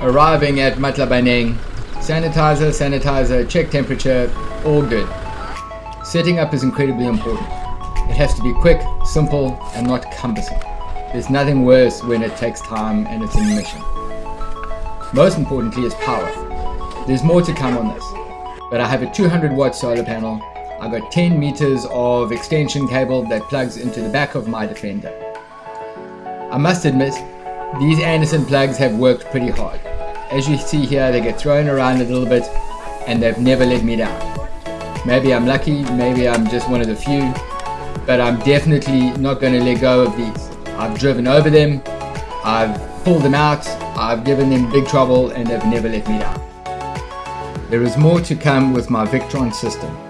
arriving at Matlabaneng, sanitizer, sanitizer, check temperature, all good. Setting up is incredibly important. It has to be quick, simple, and not cumbersome. There's nothing worse when it takes time and it's a mission. Most importantly is power. There's more to come on this, but I have a 200 watt solar panel. I've got 10 meters of extension cable that plugs into the back of my Defender. I must admit, these Anderson plugs have worked pretty hard. As you see here, they get thrown around a little bit and they've never let me down. Maybe I'm lucky, maybe I'm just one of the few, but I'm definitely not going to let go of these. I've driven over them, I've pulled them out, I've given them big trouble and they've never let me down. There is more to come with my Victron system.